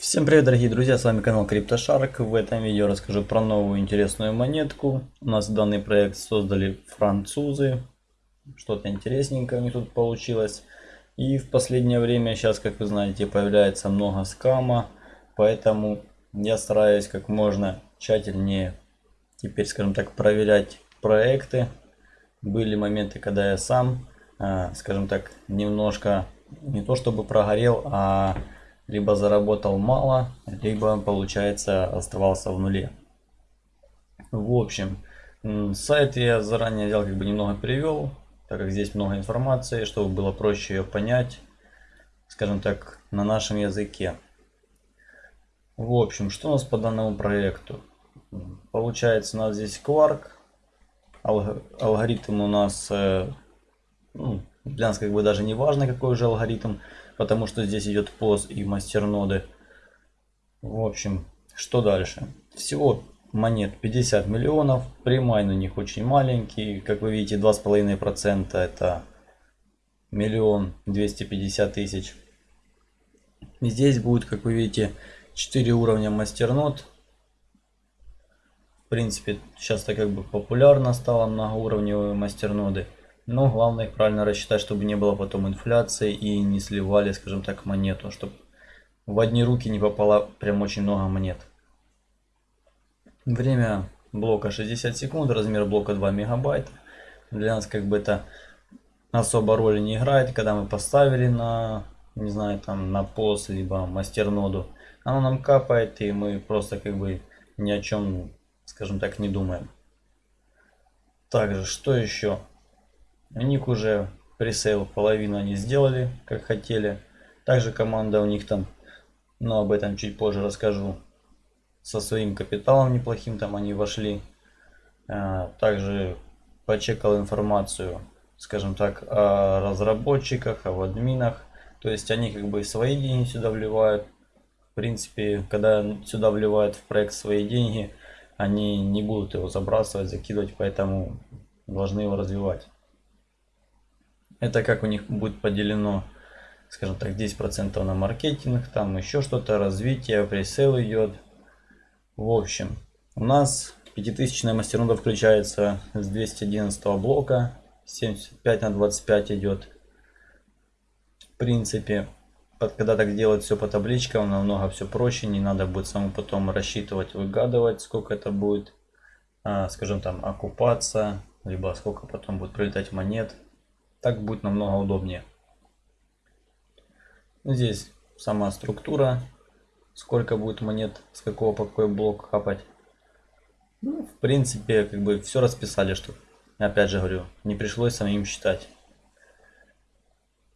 Всем привет, дорогие друзья, с вами канал CryptoShark. В этом видео расскажу про новую интересную монетку. У нас данный проект создали французы. Что-то интересненькое у них тут получилось. И в последнее время, сейчас, как вы знаете, появляется много скама. Поэтому я стараюсь как можно тщательнее теперь, скажем так, проверять проекты. Были моменты, когда я сам, а, скажем так, немножко не то чтобы прогорел, а либо заработал мало, либо, получается, оставался в нуле. В общем, сайт я заранее взял, как бы немного перевел, так как здесь много информации, чтобы было проще ее понять, скажем так, на нашем языке. В общем, что у нас по данному проекту? Получается, у нас здесь Quark, алгоритм у нас, э, ну, для нас как бы даже не важно, какой уже алгоритм, потому что здесь идет POS и мастерноды. В общем, что дальше? Всего монет 50 миллионов, примай на них очень маленький, как вы видите 2,5% это миллион 250 тысяч. Здесь будет, как вы видите, 4 уровня мастернод. В принципе, сейчас это как бы популярно стало многоуровневые мастерноды. Но главное их правильно рассчитать, чтобы не было потом инфляции и не сливали, скажем так, монету, чтобы в одни руки не попало прям очень много монет. Время блока 60 секунд, размер блока 2 мегабайта. Для нас как бы это особо роли не играет, когда мы поставили на, не знаю, там на пост, либо мастерноду. Оно нам капает и мы просто как бы ни о чем, скажем так, не думаем. Также, что еще? У них уже пресейл половину они сделали, как хотели. Также команда у них там, но об этом чуть позже расскажу. Со своим капиталом неплохим там они вошли. А, также почекал информацию, скажем так, о разработчиках, о админах. То есть они как бы свои деньги сюда вливают. В принципе, когда сюда вливают в проект свои деньги, они не будут его забрасывать, закидывать, поэтому должны его развивать. Это как у них будет поделено, скажем так, 10% на маркетинг, там еще что-то, развитие, пресейл идет. В общем, у нас 5000 мастернода включается с 211 блока, 75 на 25 идет. В принципе, когда так делать все по табличкам, намного все проще, не надо будет самому потом рассчитывать, выгадывать, сколько это будет, а, скажем там, окупаться, либо сколько потом будет прилетать монет. Так будет намного удобнее. Здесь сама структура, сколько будет монет, с какого по какой блок капать. Ну, в принципе, как бы все расписали, что, опять же говорю, не пришлось самим считать.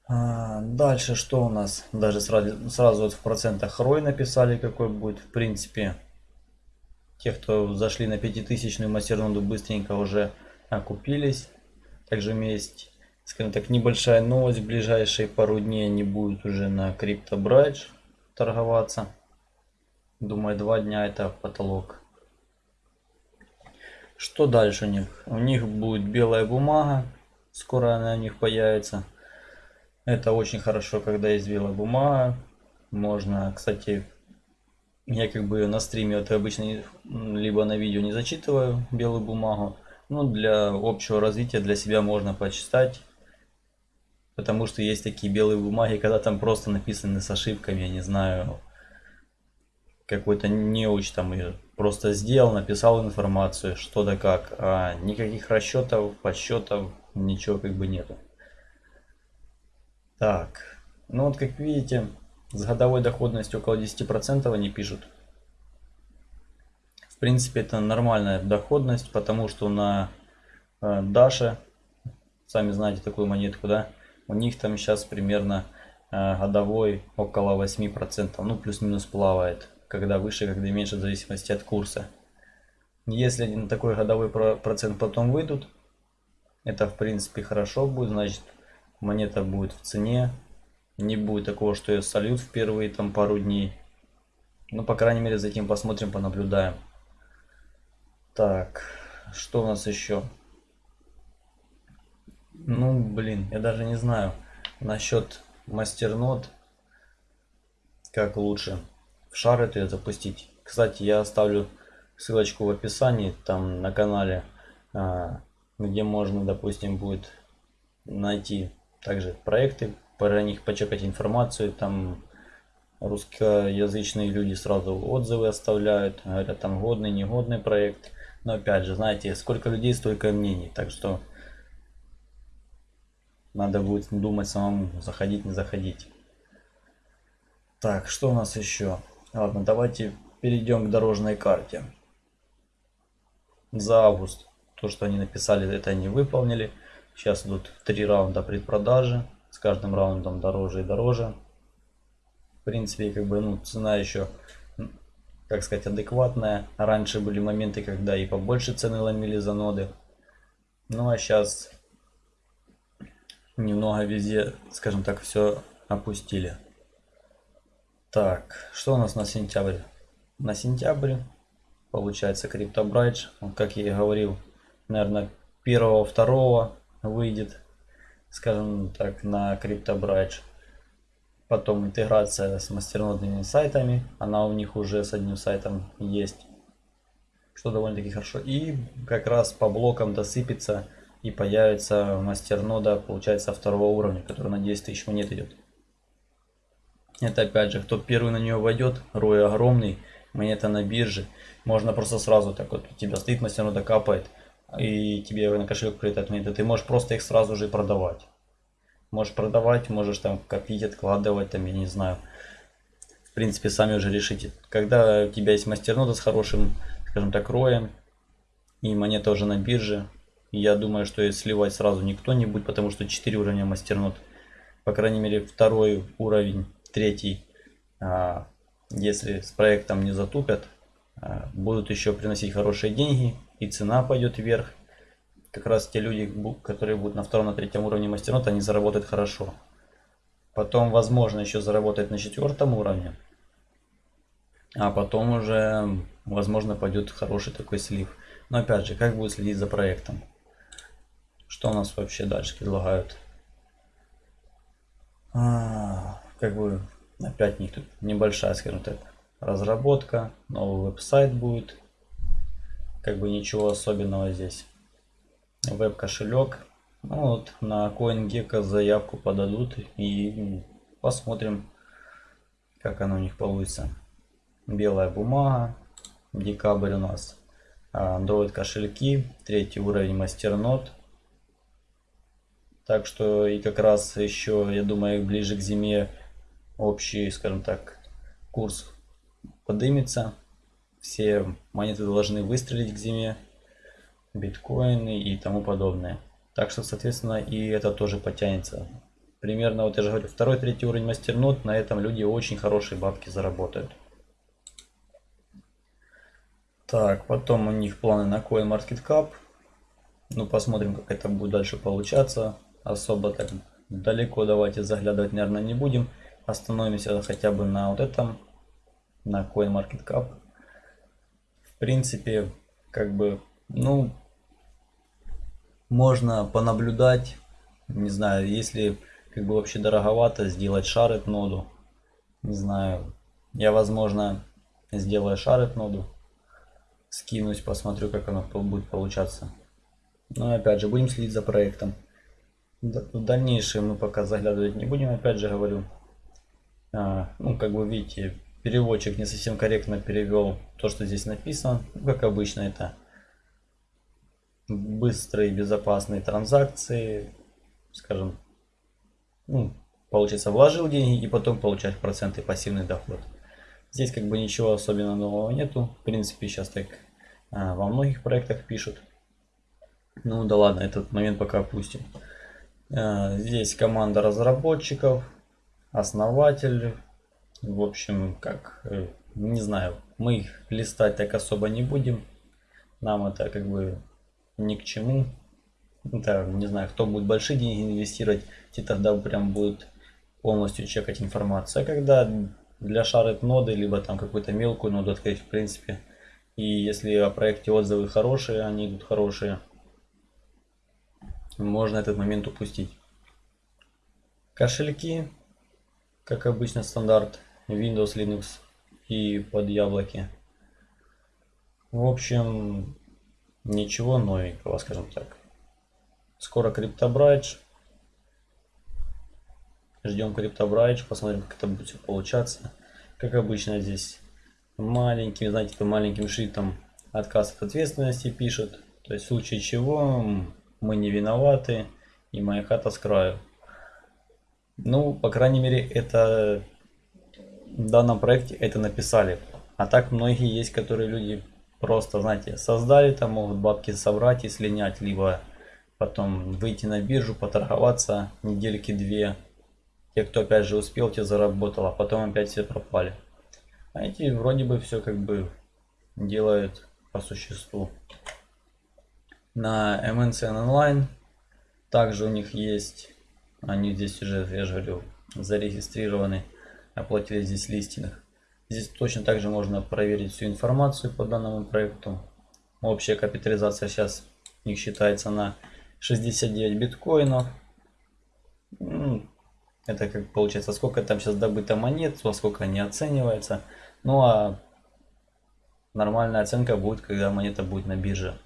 А, дальше что у нас? Даже сразу, сразу вот в процентах рой написали, какой будет. В принципе, те, кто зашли на 5000 мастерноду, быстренько уже окупились. Также есть скажем так, небольшая новость. В ближайшие пару дней они будут уже на CryptoBridge торговаться. Думаю, два дня это потолок. Что дальше у них? У них будет белая бумага. Скоро она у них появится. Это очень хорошо, когда есть белая бумага. Можно, кстати, я как бы на стриме это обычно либо на видео не зачитываю белую бумагу. Но для общего развития для себя можно почитать Потому что есть такие белые бумаги, когда там просто написаны с ошибками, я не знаю, какой-то неуч там просто сделал, написал информацию, что да как, а никаких расчетов, подсчетов, ничего как бы нету. Так, ну вот как видите, с годовой доходностью около 10% они пишут. В принципе, это нормальная доходность, потому что на э, Даше, сами знаете такую монетку, да, у них там сейчас примерно э, годовой около 8%, ну плюс-минус плавает, когда выше, когда меньше, в зависимости от курса. Если на такой годовой процент потом выйдут, это в принципе хорошо будет, значит монета будет в цене, не будет такого, что ее сольют в первые там пару дней. Ну, по крайней мере, за этим посмотрим, понаблюдаем. Так, что у нас еще? Ну, блин, я даже не знаю насчет мастернод, как лучше. в шарит ее запустить. Кстати, я оставлю ссылочку в описании, там на канале, а, где можно, допустим, будет найти также проекты, про них почекать информацию, там русскоязычные люди сразу отзывы оставляют, говорят там годный, негодный проект. Но опять же, знаете, сколько людей, столько мнений, так что надо будет думать самому, заходить, не заходить. Так, что у нас еще? Ладно, давайте перейдем к дорожной карте. За август то, что они написали, это они выполнили. Сейчас идут три раунда предпродажи. С каждым раундом дороже и дороже. В принципе, как бы, ну, цена еще, как сказать, адекватная. Раньше были моменты, когда и побольше цены ломили за ноды. Ну, а сейчас немного везде, скажем так, все опустили. Так, что у нас на сентябрь? На сентябрь получается CryptoBridge, как я и говорил, наверное, первого-второго выйдет, скажем так, на CryptoBridge. Потом интеграция с мастернодными сайтами, она у них уже с одним сайтом есть, что довольно-таки хорошо. И как раз по блокам досыпется и появится мастернода, получается, второго уровня, который на 10 тысяч монет идет. Это опять же, кто первый на нее войдет, рой огромный, монета на бирже, можно просто сразу так вот, у тебя стоит мастернода капает, и тебе на кошелек прилетает монеты, ты можешь просто их сразу же продавать. Можешь продавать, можешь там копить, откладывать, там, я не знаю. В принципе, сами уже решите. Когда у тебя есть мастернода с хорошим, скажем так, роем, и монета уже на бирже, я думаю, что сливать сразу никто не будет, потому что 4 уровня мастернод. По крайней мере, второй уровень, третий, а, если с проектом не затупят, а, будут еще приносить хорошие деньги, и цена пойдет вверх. Как раз те люди, которые будут на втором, на третьем уровне мастернод, они заработают хорошо. Потом, возможно, еще заработать на четвертом уровне. А потом уже, возможно, пойдет хороший такой слив. Но опять же, как будет следить за проектом? Что у нас вообще дальше предлагают? А, как бы опять них тут небольшая, скажем так, разработка. Новый веб-сайт будет. Как бы ничего особенного здесь. Веб-кошелек. Ну вот на CoinGecko заявку подадут и посмотрим, как оно у них получится. Белая бумага. Декабрь у нас. Android кошельки. Третий уровень мастернод. Так что и как раз еще, я думаю, ближе к зиме общий, скажем так, курс подымется. Все монеты должны выстрелить к зиме, биткоины и тому подобное. Так что, соответственно, и это тоже потянется. Примерно, вот я же говорю, второй, третий уровень мастернод, на этом люди очень хорошие бабки заработают. Так, потом у них планы на CoinMarketCap. Ну, посмотрим, как это будет дальше получаться особо так далеко давайте заглядывать, наверное, не будем. Остановимся хотя бы на вот этом, на CoinMarketCap. В принципе, как бы, ну, можно понаблюдать. Не знаю, если как бы вообще дороговато сделать шарит ноду. Не знаю, я, возможно, сделаю шарит ноду. Скинусь, посмотрю, как оно будет получаться. Но опять же, будем следить за проектом. В дальнейшем мы пока заглядывать не будем, опять же говорю. А, ну, как вы видите, переводчик не совсем корректно перевел то, что здесь написано. Как обычно, это быстрые безопасные транзакции, скажем, ну, получается, вложил деньги и потом получать проценты пассивный доход. Здесь как бы ничего особенно нового нету. В принципе, сейчас так а, во многих проектах пишут. Ну да ладно, этот момент пока опустим. Э, здесь команда разработчиков, основатель. В общем, как, э, не знаю, мы их листать так особо не будем. Нам это как бы ни к чему. Это, не знаю, кто будет большие деньги инвестировать, те тогда прям будут полностью чекать информацию. А когда для шарит ноды, либо там какую-то мелкую ноду открыть, в принципе, и если о проекте отзывы хорошие, они идут хорошие, можно этот момент упустить. Кошельки, как обычно стандарт Windows, Linux, и под яблоки. В общем, ничего новенького, скажем так. Скоро криптобрайдж. Ждем криптобрайдж, посмотрим, как это будет получаться. Как обычно здесь маленьким, знаете, по маленьким шрифтом отказ от ответственности пишет. То есть в случае чего мы не виноваты и моя хата с краю. Ну, по крайней мере, это в данном проекте это написали. А так многие есть, которые люди просто, знаете, создали, там могут бабки собрать и слинять, либо потом выйти на биржу, поторговаться недельки две. Те, кто опять же успел, те заработал, а потом опять все пропали. А эти вроде бы все как бы делают по существу. На MNCN Online также у них есть, они здесь уже, я же говорю, зарегистрированы, оплатили здесь листинг. Здесь точно так же можно проверить всю информацию по данному проекту. Общая капитализация сейчас у них считается на 69 биткоинов. Это как получается, сколько там сейчас добыто монет, во сколько они оценивается. Ну а нормальная оценка будет, когда монета будет на бирже.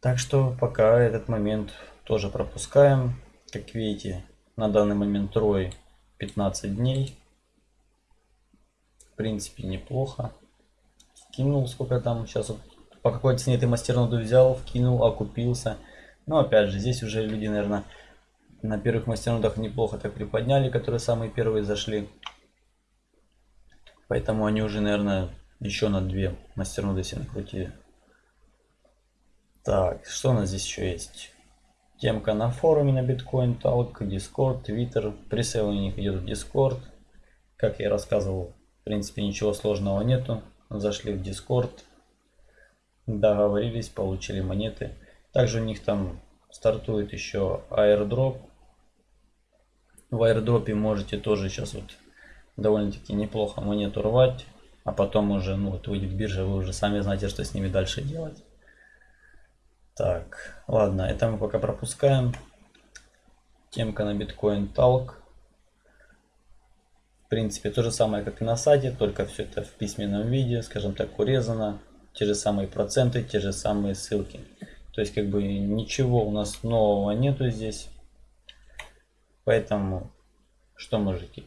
Так что пока этот момент тоже пропускаем. Как видите, на данный момент трой 15 дней. В принципе, неплохо. Кинул сколько там сейчас вот по какой цене ты мастерноду взял, вкинул, окупился. Но опять же, здесь уже люди, наверное, на первых мастернодах неплохо так приподняли, которые самые первые зашли. Поэтому они уже, наверное, еще на две мастерноды себе накрутили. Так, что у нас здесь еще есть? Темка на форуме на Bitcoin Talk, Discord, Twitter. Пресейл у них идет в Discord. Как я рассказывал, в принципе ничего сложного нету. Зашли в Discord, договорились, получили монеты. Также у них там стартует еще airdrop. В airdrop можете тоже сейчас вот довольно-таки неплохо монету рвать. А потом уже, ну вот выйдет биржа, вы уже сами знаете, что с ними дальше делать. Так, ладно, это мы пока пропускаем. Темка на Bitcoin Talk. В принципе, то же самое, как и на сайте, только все это в письменном виде, скажем так, урезано. Те же самые проценты, те же самые ссылки. То есть, как бы, ничего у нас нового нету здесь. Поэтому, что мужики?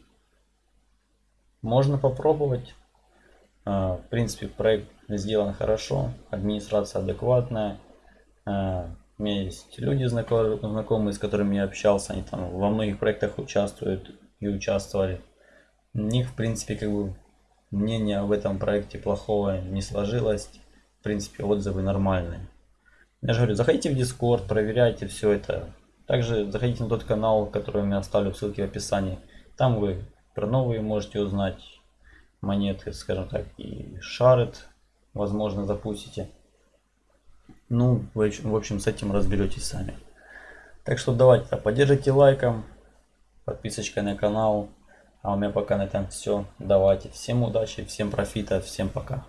Можно попробовать. А, в принципе, проект сделан хорошо, администрация адекватная. А, у меня есть люди знакомые, с которыми я общался, они там во многих проектах участвуют и участвовали. У них, в принципе, как бы мнение об этом проекте плохого не сложилось. В принципе, отзывы нормальные. Я же говорю, заходите в Discord, проверяйте все это. Также заходите на тот канал, который я оставлю в ссылке в описании. Там вы про новые можете узнать монеты, скажем так, и шарит, возможно, запустите. Ну, вы, в общем, с этим разберетесь сами. Так что давайте поддержите лайком, подписочкой на канал. А у меня пока на этом все. Давайте. Всем удачи, всем профита, всем пока.